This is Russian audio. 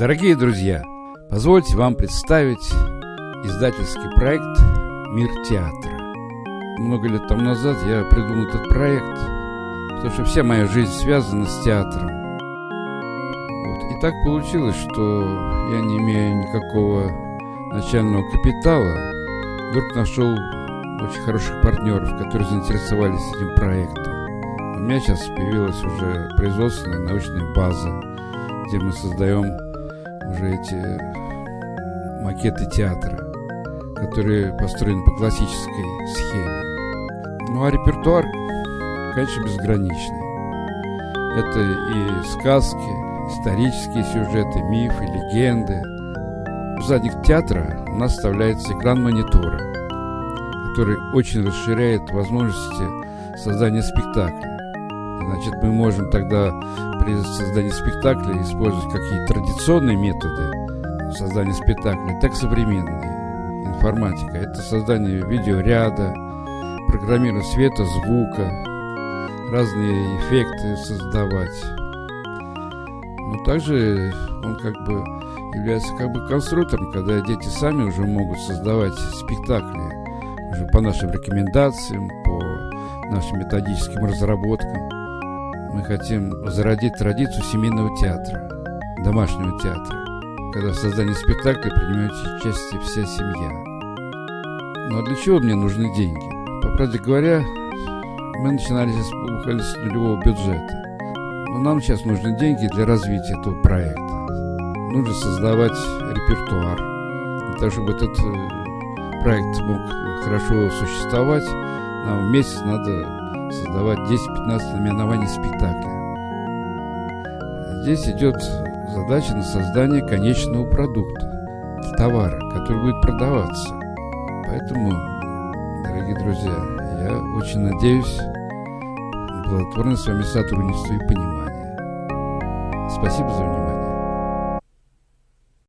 Дорогие друзья, позвольте вам представить издательский проект «Мир театра». Много лет тому назад я придумал этот проект, потому что вся моя жизнь связана с театром. Вот. И так получилось, что я не имея никакого начального капитала, вдруг нашел очень хороших партнеров, которые заинтересовались этим проектом. У меня сейчас появилась уже производственная научная база, где мы создаем уже эти макеты театра, которые построены по классической схеме. Ну а репертуар, конечно, безграничный. Это и сказки, исторические сюжеты, мифы, легенды. В задних театра у нас вставляется экран монитора, который очень расширяет возможности создания спектакля. Значит, мы можем тогда при создании спектакля использовать какие традиционные методы создания спектакля, так современные. Информатика – это создание видеоряда, программирование света, звука, разные эффекты создавать. Но также он как бы является как бы конструктором, когда дети сами уже могут создавать спектакли уже по нашим рекомендациям, по нашим методическим разработкам. Мы хотим зародить традицию семейного театра, домашнего театра, когда в создании спектакля принимает участие вся семья. Ну а для чего мне нужны деньги? По правде говоря, мы начинали уходить с нулевого бюджета. Но нам сейчас нужны деньги для развития этого проекта. Нужно создавать репертуар. Для того, чтобы этот э, проект мог хорошо существовать, нам в месяц надо создавать 10-15 наименований спектакля. Здесь идет задача на создание конечного продукта, товара, который будет продаваться. Поэтому, дорогие друзья, я очень надеюсь на плодотворное с вами сотрудничество и понимание. Спасибо за внимание.